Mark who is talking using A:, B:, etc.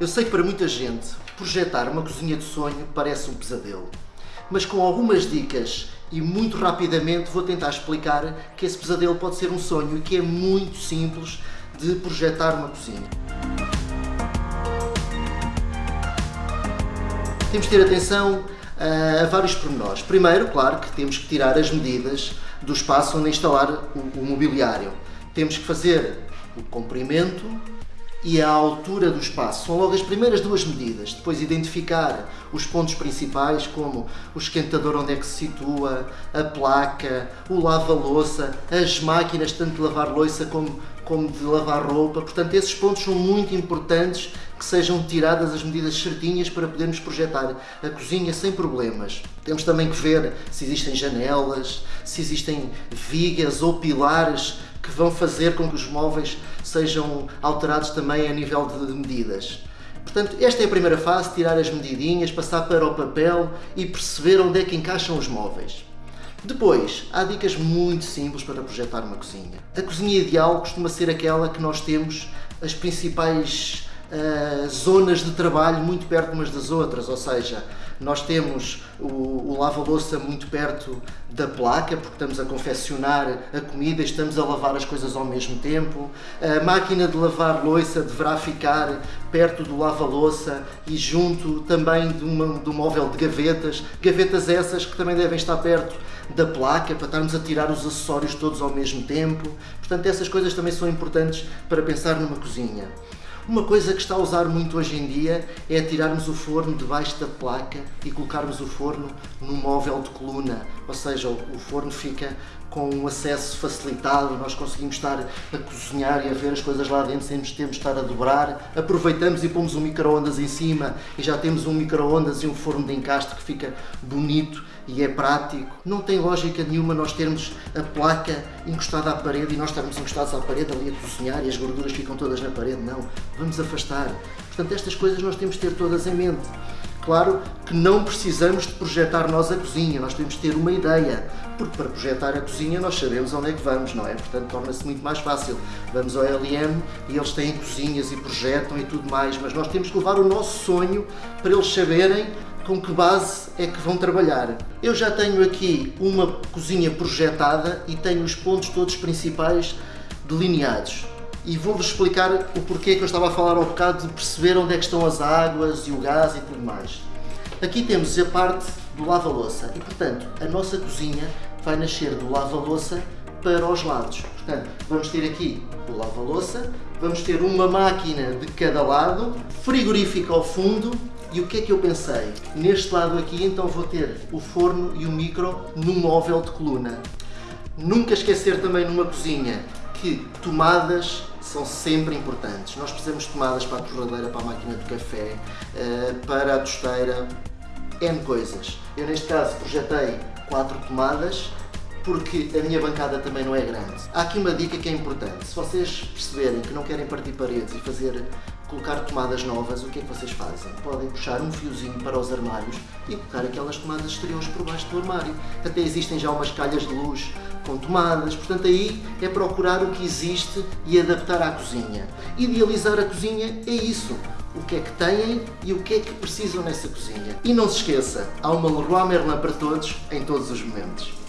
A: Eu sei que para muita gente projetar uma cozinha de sonho parece um pesadelo, mas com algumas dicas e muito rapidamente vou tentar explicar que esse pesadelo pode ser um sonho e que é muito simples de projetar uma cozinha. Temos de ter atenção a vários pormenores. Primeiro, claro que temos que tirar as medidas do espaço onde instalar o mobiliário. Temos que fazer o comprimento, e a altura do espaço. São logo as primeiras duas medidas. Depois identificar os pontos principais, como o esquentador onde é que se situa, a placa, o lava-louça, as máquinas tanto de lavar louça como, como de lavar roupa. Portanto, esses pontos são muito importantes que sejam tiradas as medidas certinhas para podermos projetar a cozinha sem problemas. Temos também que ver se existem janelas, se existem vigas ou pilares que vão fazer com que os móveis sejam alterados também a nível de medidas. Portanto, esta é a primeira fase, tirar as medidinhas, passar para o papel e perceber onde é que encaixam os móveis. Depois, há dicas muito simples para projetar uma cozinha. A cozinha ideal costuma ser aquela que nós temos as principais uh, zonas de trabalho muito perto umas das outras, ou seja, nós temos o, o lava-louça muito perto da placa, porque estamos a confeccionar a comida, estamos a lavar as coisas ao mesmo tempo. A máquina de lavar louça deverá ficar perto do lava-louça e junto também de, uma, um móvel de gavetas. Gavetas essas que também devem estar perto da placa, para estarmos a tirar os acessórios todos ao mesmo tempo. Portanto, essas coisas também são importantes para pensar numa cozinha. Uma coisa que está a usar muito hoje em dia é tirarmos o forno debaixo da placa e colocarmos o forno num móvel de coluna, ou seja, o forno fica com um acesso facilitado, nós conseguimos estar a cozinhar e a ver as coisas lá dentro sem termos de estar a dobrar. Aproveitamos e pomos um micro-ondas em cima e já temos um micro-ondas e um forno de encaste que fica bonito e é prático. Não tem lógica nenhuma nós termos a placa encostada à parede e nós estarmos encostados à parede ali a cozinhar e as gorduras ficam todas na parede. Não, vamos afastar. Portanto, estas coisas nós temos de ter todas em mente. Claro que não precisamos de projetar nós a cozinha, nós temos de ter uma ideia, porque para projetar a cozinha nós sabemos onde é que vamos, não é? Portanto, torna-se muito mais fácil. Vamos ao LM e eles têm cozinhas e projetam e tudo mais, mas nós temos que levar o nosso sonho para eles saberem com que base é que vão trabalhar. Eu já tenho aqui uma cozinha projetada e tenho os pontos todos principais delineados e vou-vos explicar o porquê que eu estava a falar ao bocado de perceber onde é que estão as águas e o gás e tudo mais. Aqui temos a parte do lava-louça e, portanto, a nossa cozinha vai nascer do lava-louça para os lados. Portanto, vamos ter aqui o lava-louça, vamos ter uma máquina de cada lado, frigorífico ao fundo e o que é que eu pensei? Neste lado aqui então vou ter o forno e o micro num móvel de coluna. Nunca esquecer também numa cozinha que tomadas são sempre importantes. Nós precisamos de tomadas para a torradeira, para a máquina de café, eh, para a tosteira, N coisas. Eu neste caso projetei quatro tomadas porque a minha bancada também não é grande. Há aqui uma dica que é importante. Se vocês perceberem que não querem partir paredes e fazer colocar tomadas novas, o que é que vocês fazem? Podem puxar um fiozinho para os armários e colocar aquelas tomadas exteriores por baixo do armário. Até existem já umas calhas de luz com tomadas, portanto aí é procurar o que existe e adaptar à cozinha. Idealizar a cozinha é isso, o que é que têm e o que é que precisam nessa cozinha. E não se esqueça, há uma Leroy Merlin para todos, em todos os momentos.